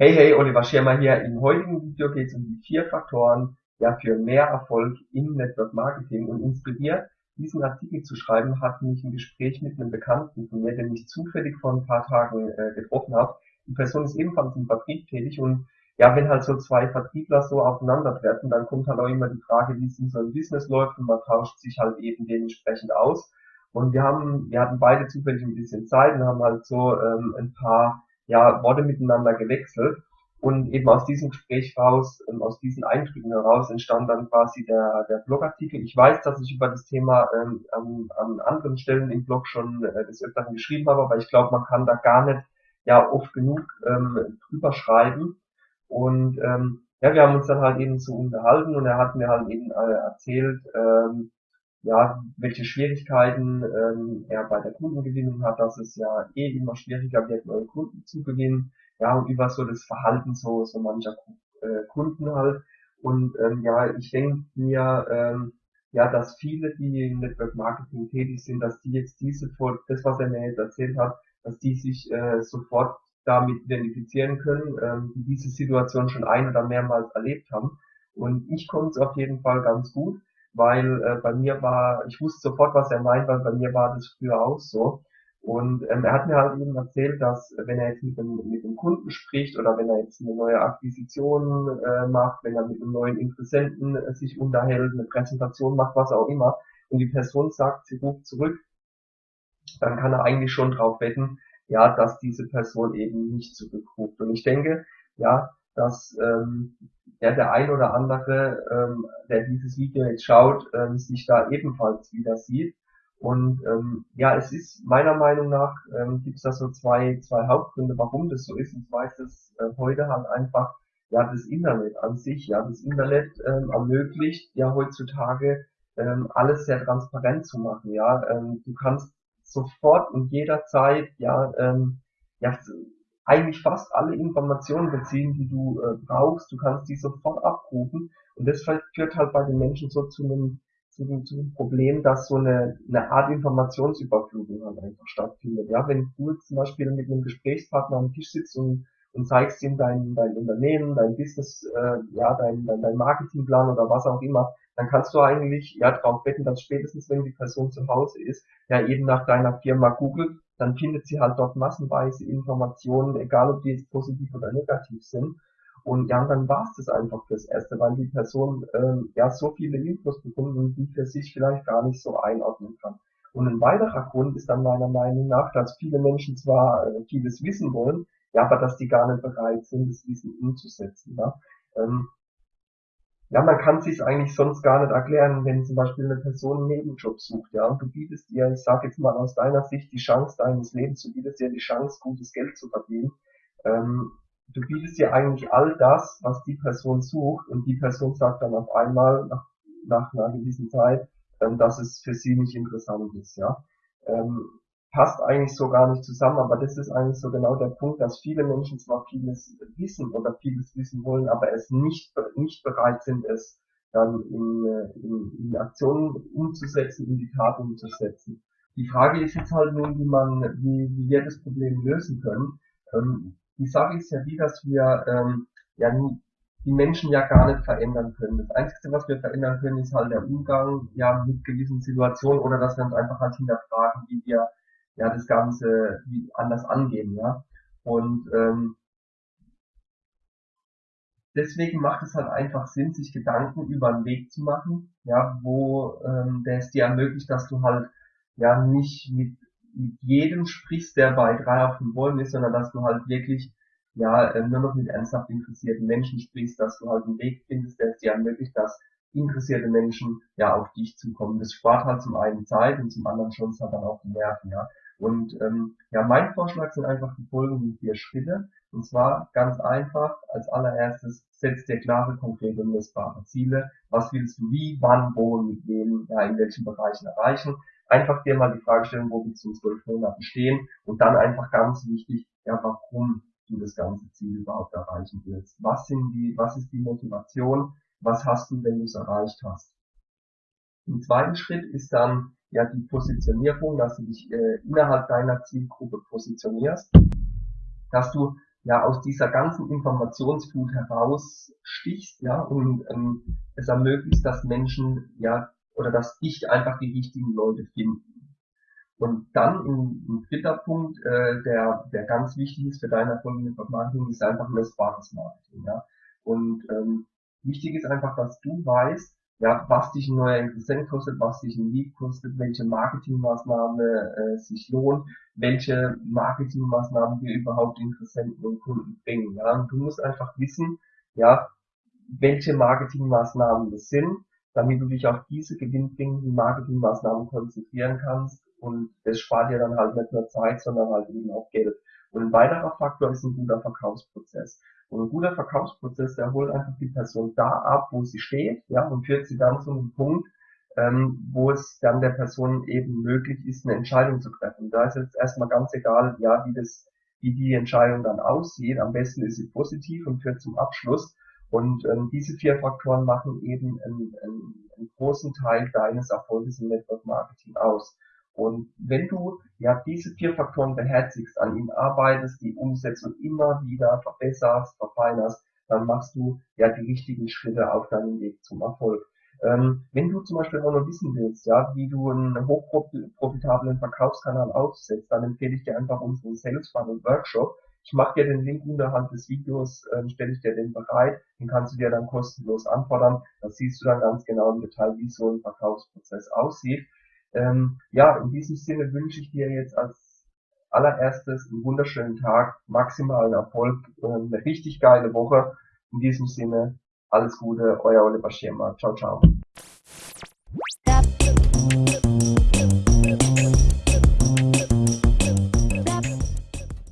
Hey, hey, Oliver Schirmer hier. Im heutigen Video geht es um die vier Faktoren ja, für mehr Erfolg im Network Marketing und inspiriert, diesen Artikel zu schreiben, hat mich ein Gespräch mit einem Bekannten von mir, den ich zufällig vor ein paar Tagen äh, getroffen habe. Die Person ist ebenfalls im Vertrieb tätig und ja, wenn halt so zwei Vertriebler so aufeinandertreffen, dann kommt halt auch immer die Frage, wie es in so ein Business läuft und man tauscht sich halt eben dementsprechend aus. Und wir haben, wir hatten beide zufällig ein bisschen Zeit und haben halt so ähm, ein paar ja, Worte miteinander gewechselt. Und eben aus diesem Gespräch raus, ähm, aus diesen Eindrücken heraus entstand dann quasi der, der Blogartikel. Ich weiß, dass ich über das Thema ähm, an, an anderen Stellen im Blog schon äh, des Öfteren geschrieben habe, aber ich glaube, man kann da gar nicht ja oft genug ähm, drüber schreiben. Und ähm, ja, wir haben uns dann halt eben so unterhalten und er hat mir halt eben äh, erzählt, ähm, ja, welche Schwierigkeiten ähm, er bei der Kundengewinnung hat, dass es ja eh immer schwieriger wird, neue Kunden zu gewinnen, ja, und über so das Verhalten so, so mancher äh, Kunden halt. Und ähm, ja, ich denke mir, ähm, ja, dass viele, die im Network Marketing tätig sind, dass die jetzt diese, das, was er mir jetzt erzählt hat, dass die sich äh, sofort damit identifizieren können, ähm, die diese Situation schon ein oder mehrmals erlebt haben. Und ich konnte es auf jeden Fall ganz gut weil äh, bei mir war, ich wusste sofort, was er meint, weil bei mir war das früher auch so. Und ähm, er hat mir halt eben erzählt, dass wenn er jetzt mit dem, mit dem Kunden spricht oder wenn er jetzt eine neue Akquisition äh, macht, wenn er mit einem neuen Interessenten äh, sich unterhält, eine Präsentation macht, was auch immer, und die Person sagt, sie ruft zurück, dann kann er eigentlich schon drauf wetten, ja, dass diese Person eben nicht zurückruft. Und ich denke, ja, dass ähm, ja, der ein oder andere, ähm, der dieses Video jetzt schaut, ähm, sich da ebenfalls wieder sieht. Und ähm, ja, es ist meiner Meinung nach, ähm, gibt es da so zwei, zwei Hauptgründe, warum das so ist. Und zwar ist es äh, heute halt einfach ja das Internet an sich. Ja, das Internet ähm, ermöglicht ja heutzutage ähm, alles sehr transparent zu machen. Ja, ähm, du kannst sofort und jederzeit ja ähm, ja eigentlich fast alle Informationen beziehen, die du äh, brauchst. Du kannst die sofort abrufen. Und das führt halt bei den Menschen so zu einem, zu, zu einem Problem, dass so eine, eine Art Informationsüberflutung halt einfach stattfindet. Ja, wenn du zum Beispiel mit einem Gesprächspartner am Tisch sitzt und, und zeigst ihm dein, dein Unternehmen, dein Business, äh, ja, dein, dein, dein Marketingplan oder was auch immer, dann kannst du eigentlich ja darauf wetten, dass spätestens wenn die Person zu Hause ist, ja eben nach deiner Firma googelt dann findet sie halt dort massenweise Informationen, egal ob die jetzt positiv oder negativ sind. Und ja, dann war es das einfach fürs Erste, weil die Person ähm, ja so viele Infos bekommt und die für sich vielleicht gar nicht so einordnen kann. Und ein weiterer Grund ist dann meiner Meinung nach, dass viele Menschen zwar äh, vieles wissen wollen, ja, aber dass die gar nicht bereit sind, das Wissen umzusetzen. Ja. Ähm, ja, man kann sich eigentlich sonst gar nicht erklären, wenn zum Beispiel eine Person einen Nebenjob sucht, ja, und du bietest ihr, ich sage jetzt mal aus deiner Sicht, die Chance deines Lebens, du bietest ihr die Chance, gutes Geld zu verdienen. Ähm, du bietest ihr eigentlich all das, was die Person sucht, und die Person sagt dann auf einmal nach, nach einer gewissen Zeit, ähm, dass es für sie nicht interessant ist, ja. Ähm, passt eigentlich so gar nicht zusammen, aber das ist eigentlich so genau der Punkt, dass viele Menschen zwar vieles wissen oder vieles wissen wollen, aber es nicht, nicht bereit sind, es dann in, in, in Aktionen umzusetzen, in die Tat umzusetzen. Die Frage ist jetzt halt nun, wie man, wie, wie wir das Problem lösen können. Ähm, die Sache ist ja die, dass wir ähm, ja die Menschen ja gar nicht verändern können. Das Einzige, was wir verändern können, ist halt der Umgang ja mit gewissen Situationen oder dass wir uns einfach halt hinterfragen, wie wir ja das Ganze anders angehen, ja. Und ähm, deswegen macht es halt einfach Sinn, sich Gedanken über einen Weg zu machen, ja, wo ähm, der es dir ermöglicht, dass du halt ja nicht mit, mit jedem sprichst, der bei drei auf dem Bäumen ist, sondern dass du halt wirklich ja äh, nur noch mit ernsthaft interessierten Menschen sprichst, dass du halt einen Weg findest, der es dir ermöglicht, dass interessierte Menschen ja auf dich zukommen. Das spart halt zum einen Zeit und zum anderen schon halt dann auch die Nerven, ja. Und ähm, ja, mein Vorschlag sind einfach die folgenden vier Schritte. Und zwar ganz einfach, als allererstes setz dir klare, konkrete und messbare Ziele. Was willst du wie, wann, wo, mit wem, ja, in welchen Bereichen erreichen. Einfach dir mal die Frage stellen, wo willst du in zwölf Monaten stehen und dann einfach ganz wichtig, ja, warum du das ganze Ziel überhaupt erreichen willst. Was sind die, was ist die Motivation? Was hast du, wenn du es erreicht hast? Im zweiten Schritt ist dann ja die Positionierung, dass du dich äh, innerhalb deiner Zielgruppe positionierst, dass du ja aus dieser ganzen Informationsflut herausstichst, ja, und ähm, es ermöglicht, dass Menschen, ja, oder dass dich einfach die richtigen Leute finden. Und dann ein, dritter Punkt, äh, der, der ganz wichtig ist für deine Erfolg Marketing, ist einfach messbares Marketing, ja. Und ähm, wichtig ist einfach, dass du weißt, ja, was dich ein neuer Interessent kostet, was dich ein Lead kostet, welche Marketingmaßnahme äh, sich lohnt, welche Marketingmaßnahmen dir überhaupt Interessenten und Kunden bringen. Ja, und du musst einfach wissen, ja, welche Marketingmaßnahmen das sind, damit du dich auf diese gewinnbringenden Marketingmaßnahmen konzentrieren kannst und das spart dir dann halt nicht nur Zeit, sondern halt eben auch Geld. Und ein weiterer Faktor ist ein guter Verkaufsprozess. Und ein guter Verkaufsprozess, der holt einfach die Person da ab, wo sie steht, ja, und führt sie dann zu einem Punkt, ähm, wo es dann der Person eben möglich ist, eine Entscheidung zu treffen. Da ist jetzt erstmal ganz egal, ja, wie das, wie die Entscheidung dann aussieht. Am besten ist sie positiv und führt zum Abschluss. Und ähm, diese vier Faktoren machen eben einen, einen, einen großen Teil deines Erfolges im Network Marketing aus. Und wenn du ja diese vier Faktoren beherzigst, an ihnen arbeitest, die umsetzt und immer wieder verbesserst, verfeinerst, dann machst du ja die richtigen Schritte auf deinem Weg zum Erfolg. Ähm, wenn du zum Beispiel auch noch wissen willst, ja, wie du einen hochprofitablen Verkaufskanal aufsetzt, dann empfehle ich dir einfach unseren Sales Funnel Workshop. Ich mache dir den Link unterhalb des Videos, ähm, stelle ich dir den bereit, den kannst du dir dann kostenlos anfordern. Da siehst du dann ganz genau im Detail, wie so ein Verkaufsprozess aussieht. Ähm, ja, in diesem Sinne wünsche ich dir jetzt als allererstes einen wunderschönen Tag, maximalen Erfolg, eine richtig geile Woche. In diesem Sinne, alles Gute, euer Oliver Schirmer. Ciao, ciao.